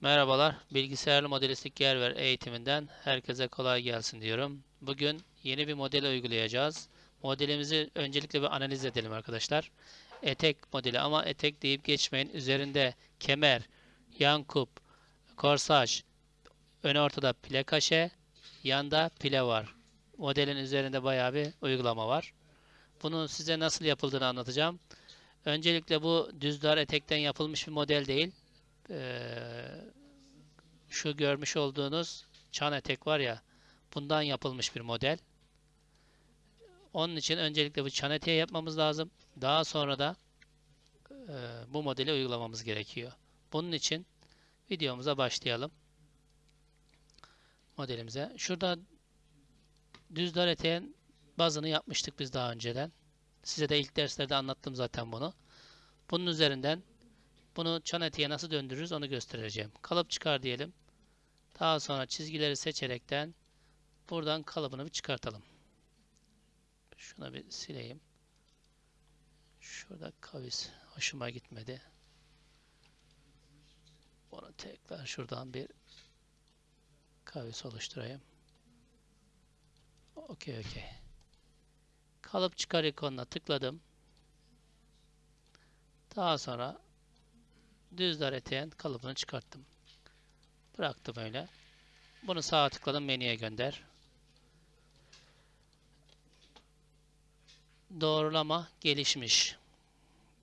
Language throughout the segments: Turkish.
Merhabalar, bilgisayarlı modelistik yer ver eğitiminden herkese kolay gelsin diyorum. Bugün yeni bir model uygulayacağız. Modelimizi öncelikle bir analiz edelim arkadaşlar. Etek modeli ama etek deyip geçmeyin. Üzerinde kemer, yan kup, korsaj, ön ortada pile kaşe, yanda pile var. Modelin üzerinde bayağı bir uygulama var. Bunun size nasıl yapıldığını anlatacağım. Öncelikle bu düz dar etekten yapılmış bir model değil. Ee, şu görmüş olduğunuz çan etek var ya bundan yapılmış bir model. Onun için öncelikle bu çan eteği yapmamız lazım. Daha sonra da e, bu modeli uygulamamız gerekiyor. Bunun için videomuza başlayalım. Modelimize. Şurada düz dar eteğin bazını yapmıştık biz daha önceden. Size de ilk derslerde anlattım zaten bunu. Bunun üzerinden bunu çan eteğe nasıl döndürürüz onu göstereceğim. Kalıp çıkar diyelim. Daha sonra çizgileri seçerekten buradan kalıbını bir çıkartalım. Şuna bir sileyim. Şurada kavis hoşuma gitmedi. Bunu tekrar şuradan bir kavis oluşturayım. Okey okey. Kalıp çıkar ikonuna tıkladım. Daha sonra düz dar eteğin kalıbını çıkarttım. Bıraktım öyle. Bunu sağa tıkladım menüye gönder. Doğrulama gelişmiş.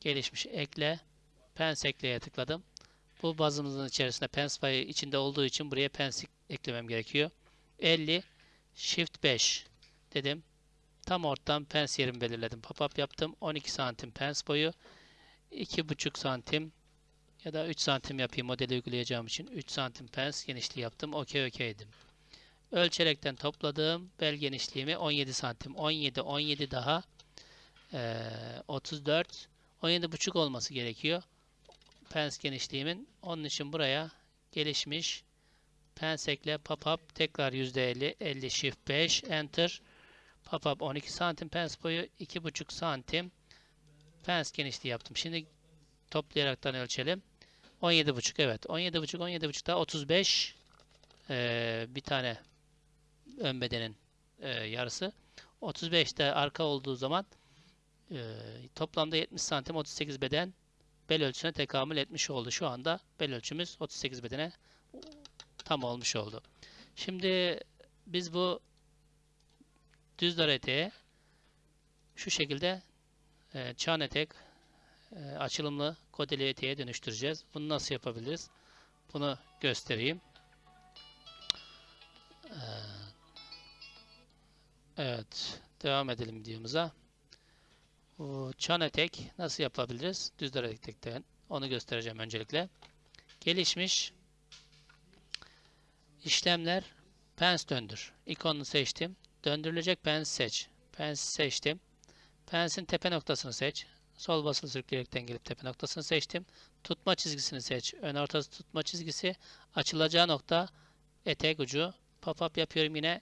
Gelişmiş ekle. Pens ekleye tıkladım. Bu bazımızın içerisinde pens payı içinde olduğu için buraya pens eklemem gerekiyor. 50 shift 5 dedim. Tam ortadan pens yerimi belirledim. Pop-up yaptım. 12 santim pens boyu. 2,5 santim ya da 3 santim yapayım modeli uygulayacağım için 3 santim pens genişliği yaptım. Okey okey dedim. Ölçerekten topladığım bel genişliğimi 17 santim. 17 17 daha e, 34 17 buçuk olması gerekiyor. Pens genişliğimin. Onun için buraya gelişmiş pens ekle pop-up tekrar %50 50 shift 5 enter pop-up 12 santim pens boyu 2,5 santim pens genişliği yaptım. Şimdi toplayaraktan ölçelim. 17,5 evet. 17,5 17,5 daha 35 ee, bir tane ön bedenin e, yarısı. 35 de arka olduğu zaman e, toplamda 70 santim 38 beden bel ölçüsüne tekamül etmiş oldu. Şu anda bel ölçümüz 38 bedene tam olmuş oldu. Şimdi biz bu düz dar eteğe şu şekilde e, çan etek e, açılımlı kodeli eteğe dönüştüreceğiz. Bunu nasıl yapabiliriz? Bunu göstereyim. E, evet. Devam edelim videomuza. Çan etek nasıl yapabiliriz? Düz etekten. Onu göstereceğim öncelikle. Gelişmiş işlemler pens döndür. İkonunu seçtim. Döndürülecek pens seç. Pens seçtim. Pensin tepe noktasını seç. Sol basılı sürükleyerekten gelip tepe noktasını seçtim. Tutma çizgisini seç. Ön ortası tutma çizgisi. Açılacağı nokta etek ucu. Pop-up yapıyorum yine.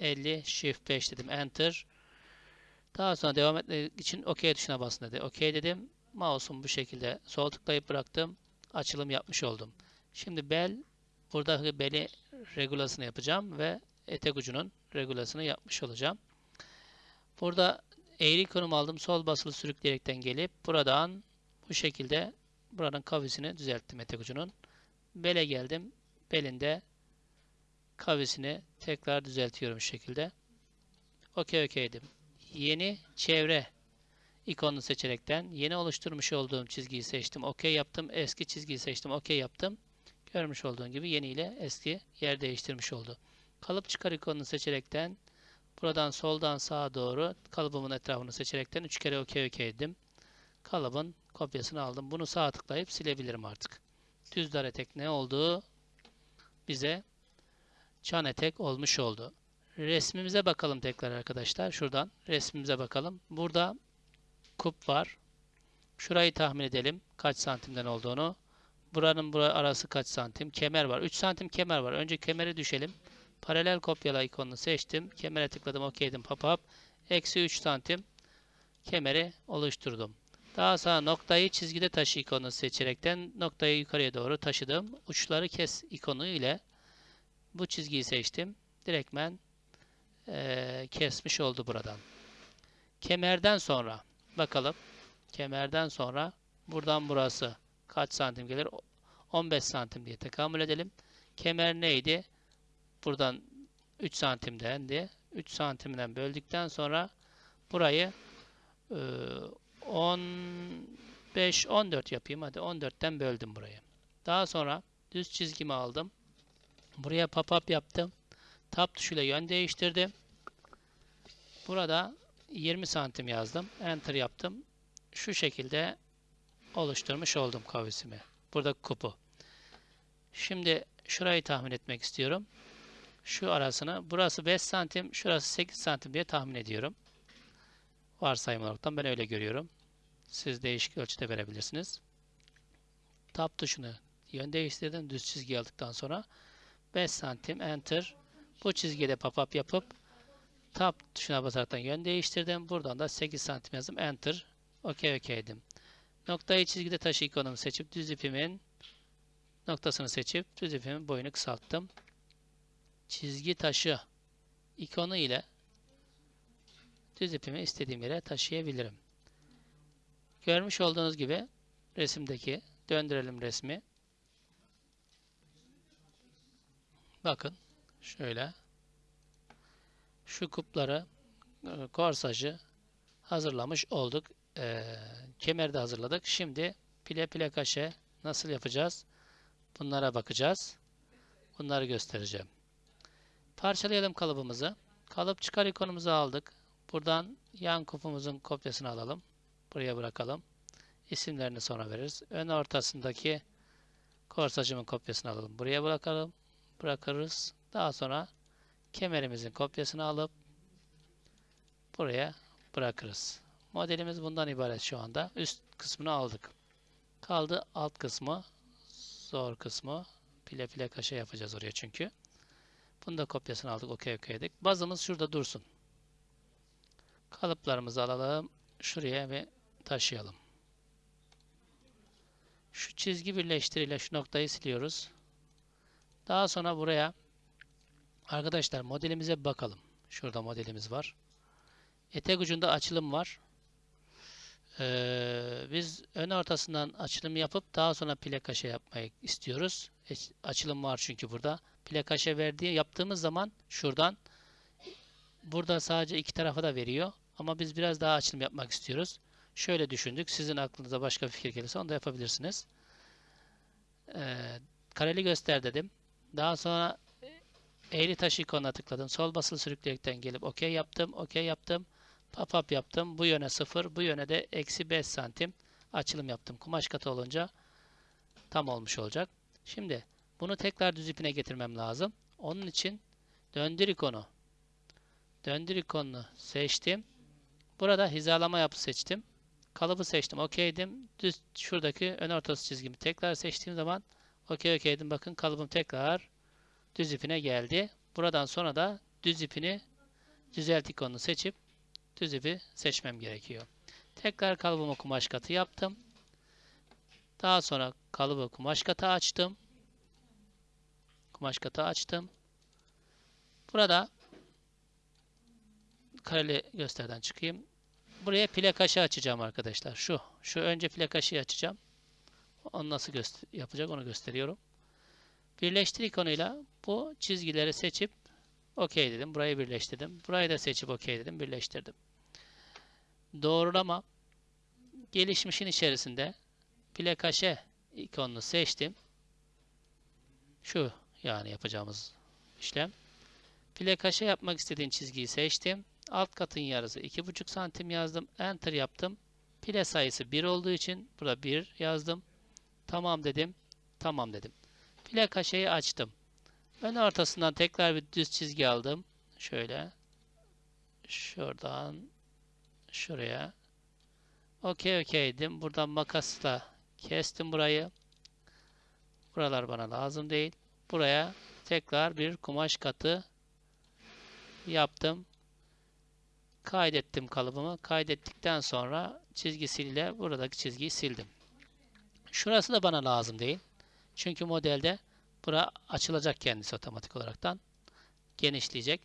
50 Shift 5 dedim. Enter. Daha sonra devam etmek için OK tuşuna basın dedi. OK dedim. Mouse'um bu şekilde sol tıklayıp bıraktım. Açılım yapmış oldum. Şimdi bel burada beli regulasını yapacağım ve etek ucunun regulasını yapmış olacağım. Burada eğri konum aldım. Sol basılı sürükleyerekten gelip buradan bu şekilde buranın kavisini düzelttim etek ucunun. Bele geldim. Belinde kavisini tekrar düzeltiyorum şu şekilde. Okey okey dedim. Yeni çevre ikonunu seçerekten yeni oluşturmuş olduğum çizgiyi seçtim. Okey yaptım. Eski çizgiyi seçtim. Okey yaptım. Görmüş olduğun gibi yeni ile eski yer değiştirmiş oldu. Kalıp çıkar ikonunu seçerekten Buradan soldan sağa doğru kalıbımın etrafını seçerekten 3 kere OK OK dedim. Kalıbın kopyasını aldım. Bunu sağ tıklayıp silebilirim artık. Düz dar etek ne oldu? Bize çan etek olmuş oldu. Resmimize bakalım tekrar arkadaşlar. Şuradan resmimize bakalım. Burada kup var. Şurayı tahmin edelim. Kaç santimden olduğunu. Buranın bura arası kaç santim? Kemer var. 3 santim kemer var. Önce kemeri düşelim. Paralel kopyala ikonunu seçtim. Kemere tıkladım. OK dedim. Pop-up. Eksi 3 santim kemeri oluşturdum. Daha sonra noktayı çizgide taşı ikonunu seçerekten noktayı yukarıya doğru taşıdım. Uçları kes ikonu ile bu çizgiyi seçtim. Direktmen eee, kesmiş oldu buradan. Kemerden sonra bakalım. Kemerden sonra buradan burası kaç santim gelir? O- 15 santim diye tekamül edelim. Kemer neydi? Buradan 3 santimdendi. 3 santimden böldükten sonra burayı eee, 15 14 yapayım. Hadi 14'ten böldüm burayı. Daha sonra düz çizgimi aldım. Buraya pop-up yaptım. Tab tuşuyla yön değiştirdim. Burada 20 santim yazdım. Enter yaptım. Şu şekilde oluşturmuş oldum kavisimi. Burada kupu. Şimdi şurayı tahmin etmek istiyorum. Şu arasını. Burası 5 santim. Şurası 8 santim diye tahmin ediyorum. Varsayım olaraktan ben öyle görüyorum. Siz değişik ölçüde verebilirsiniz. Tab tuşunu yön değiştirdim. Düz çizgi aldıktan sonra 5 santim enter. Bu çizgide pop-up yapıp Tab tuşuna basaraktan yön değiştirdim. Buradan da 8 santim yazdım. Enter. OK OK dedim. Noktayı çizgide taşı ikonumu seçip düz ipimin noktasını seçip düz ipimin boyunu kısalttım. Çizgi taşı ikonu ile düz ipimi istediğim yere taşıyabilirim. Görmüş olduğunuz gibi resimdeki döndürelim resmi. Bakın şöyle şu kupları e, korsajı hazırlamış olduk. E, kemeri de hazırladık. Şimdi pile pile kaşe nasıl yapacağız? Bunlara bakacağız. Bunları göstereceğim. Parçalayalım kalıbımızı. Kalıp çıkar ikonumuzu aldık. Buradan yan kupumuzun kopyasını alalım. Buraya bırakalım. İsimlerini sonra veririz. Ön ortasındaki korsajımın kopyasını alalım. Buraya bırakalım. Bırakırız. Daha sonra kemerimizin kopyasını alıp buraya bırakırız. Modelimiz bundan ibaret şu anda. Üst kısmını aldık. Kaldı alt kısmı. Zor kısmı. Pile pile kaşe yapacağız oraya çünkü. Bunu da kopyasını aldık. Okey okey dedik. Bazımız şurada dursun. Kalıplarımızı alalım. Şuraya ve taşıyalım. Şu çizgi birleştiriyle şu noktayı siliyoruz. Daha sonra buraya Arkadaşlar modelimize bakalım. Şurada modelimiz var. Etek ucunda açılım var. Ee, biz ön ortasından açılım yapıp daha sonra plakaşe yapmayı istiyoruz. Açılım var çünkü burada. Plakaşe verdiği yaptığımız zaman şuradan burada sadece iki tarafa da veriyor. Ama biz biraz daha açılım yapmak istiyoruz. Şöyle düşündük. Sizin aklınıza başka bir fikir gelirse onu da yapabilirsiniz. Ee, kareli göster dedim. Daha sonra eğri taş ikonuna tıkladım. Sol basılı sürükleyerekten gelip OK yaptım. OK yaptım. Pop-up yaptım. Bu yöne 0. Bu yöne de eksi 5 santim açılım yaptım. Kumaş katı olunca tam olmuş olacak. Şimdi bunu tekrar düz ipine getirmem lazım. Onun için döndür ikonu. Döndür ikonunu seçtim. Burada hizalama yapı seçtim. Kalıbı seçtim. OK'dim. Düz şuradaki ön ortası çizgimi tekrar seçtiğim zaman OK OK'dim. Bakın kalıbım tekrar düz ipine geldi. Buradan sonra da düz ipini düzelt ikonunu seçip düz ipi seçmem gerekiyor. Tekrar kalıbımı kumaş katı yaptım. Daha sonra kalıbı kumaş katı açtım. Kumaş katı açtım. Burada kareli gösterden çıkayım. Buraya plakaşı açacağım arkadaşlar. Şu. Şu önce plakaşı açacağım. Onu nasıl yapacak onu gösteriyorum. Birleştir ikonuyla bu çizgileri seçip OK dedim. Burayı birleştirdim. Burayı da seçip OK dedim. Birleştirdim. Doğrulama gelişmişin içerisinde plakaşe ikonunu seçtim. Şu yani yapacağımız işlem. Plakaşe yapmak istediğim çizgiyi seçtim. Alt katın yarısı 2,5 santim yazdım. Enter yaptım. Pile sayısı 1 olduğu için burada 1 yazdım. Tamam dedim. Tamam dedim. Kaşeyi açtım. Ön ortasından tekrar bir düz çizgi aldım. Şöyle. Şuradan şuraya. Okey okeydim. Buradan makasla kestim burayı. Buralar bana lazım değil. Buraya tekrar bir kumaş katı yaptım. Kaydettim kalıbımı. Kaydettikten sonra çizgisiyle buradaki çizgiyi sildim. Şurası da bana lazım değil. Çünkü modelde bura açılacak kendisi otomatik olaraktan. Genişleyecek.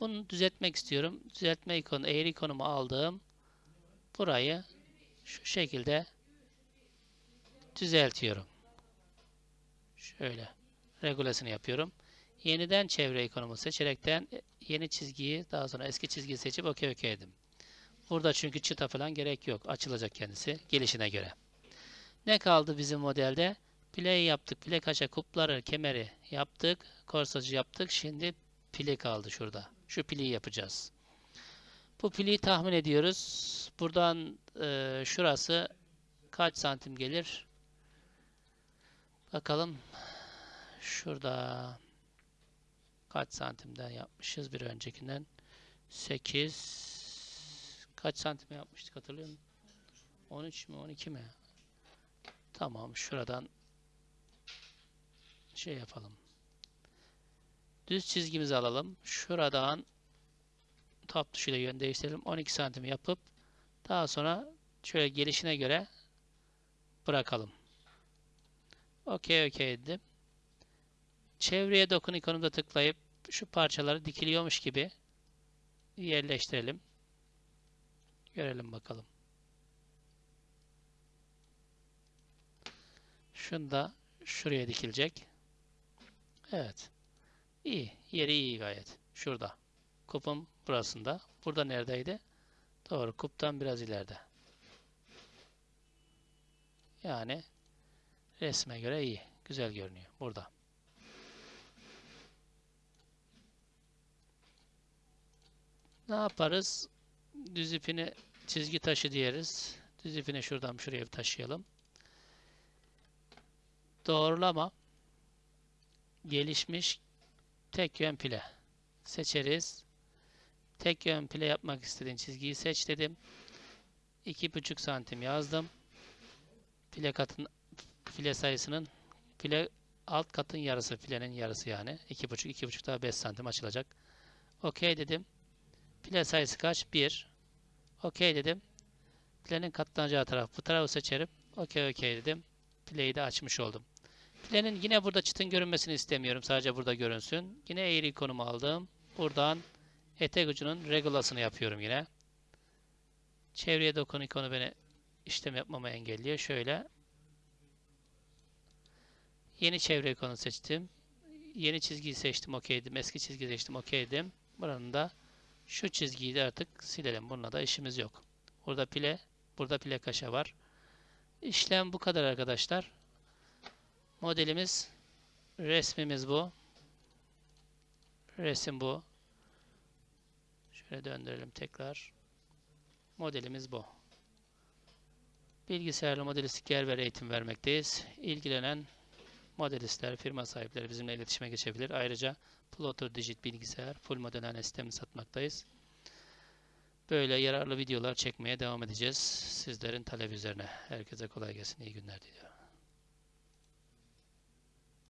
Bunu düzeltmek istiyorum. Düzeltme ikonu, eğri ikonumu aldım. Burayı şu şekilde düzeltiyorum. Şöyle regulesini yapıyorum. Yeniden çevre ikonumu seçerekten yeni çizgiyi daha sonra eski çizgiyi seçip OK OK dedim. Burada çünkü çıta falan gerek yok. Açılacak kendisi gelişine göre. Ne kaldı bizim modelde? Play yaptık. Play kaça kupları, kemeri yaptık. Korsajı yaptık. Şimdi pili kaldı şurada. Şu piliyi yapacağız. Bu piliyi tahmin ediyoruz. Buradan e, şurası kaç santim gelir? Bakalım. Şurada kaç santimden yapmışız bir öncekinden? 8 kaç santim yapmıştık hatırlıyor musun? 13 mi 12 mi? Tamam şuradan şey yapalım. Düz çizgimizi alalım. Şuradan tab tuşuyla yön değiştirelim. 12 santim yapıp daha sonra şöyle gelişine göre bırakalım. OK OK dedim. Çevreye dokun ikonunda tıklayıp şu parçaları dikiliyormuş gibi yerleştirelim. Görelim bakalım. Şunu da şuraya dikilecek. Evet. İyi. Yeri iyi gayet. Şurada. Kupum burasında. Burada neredeydi? Doğru. Kuptan biraz ileride. Yani resme göre iyi. Güzel görünüyor. Burada. Ne yaparız? Düz ipini çizgi taşı diyeriz. Düz ipini şuradan şuraya taşıyalım. Doğrulama gelişmiş tek yön pile seçeriz. Tek yön pile yapmak istediğin çizgiyi seç dedim. 2,5 santim yazdım. Pile katın file sayısının file alt katın yarısı filenin yarısı yani. 2,5 2,5 daha 5 santim açılacak. OK dedim. Pile sayısı kaç? 1. OK dedim. Pilenin katlanacağı taraf bu tarafı seçerim. OK OK dedim. Pileyi de açmış oldum. Pilenin yine burada çıtın görünmesini istemiyorum. Sadece burada görünsün. Yine eğri ikonumu aldım. Buradan etek ucunun regulasını yapıyorum yine. Çevreye dokun ikonu beni işlem yapmamı engelliyor. Şöyle. Yeni çevre ikonu seçtim. Yeni çizgiyi seçtim. OK'ydim. Eski çizgiyi seçtim. OK'ydim. Buranın da şu çizgiyi de artık silelim. Bununla da işimiz yok. Burada pile, burada pile kaşa var. İşlem bu kadar arkadaşlar. Modelimiz, resmimiz bu. Resim bu. Şöyle döndürelim tekrar. Modelimiz bu. Bilgisayarlı modelistik yer eğitim vermekteyiz. İlgilenen modelistler, firma sahipleri bizimle iletişime geçebilir. Ayrıca Plotter Digit bilgisayar, full modelleme sistemi satmaktayız. Böyle yararlı videolar çekmeye devam edeceğiz. Sizlerin talebi üzerine. Herkese kolay gelsin. İyi günler diliyorum.